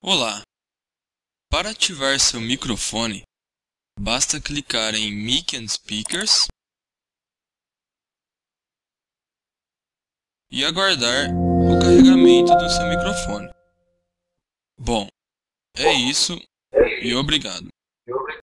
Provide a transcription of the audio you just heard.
Olá! Para ativar seu microfone, basta clicar em Mic and Speakers e aguardar o carregamento do seu microfone. Bom, é isso e obrigado.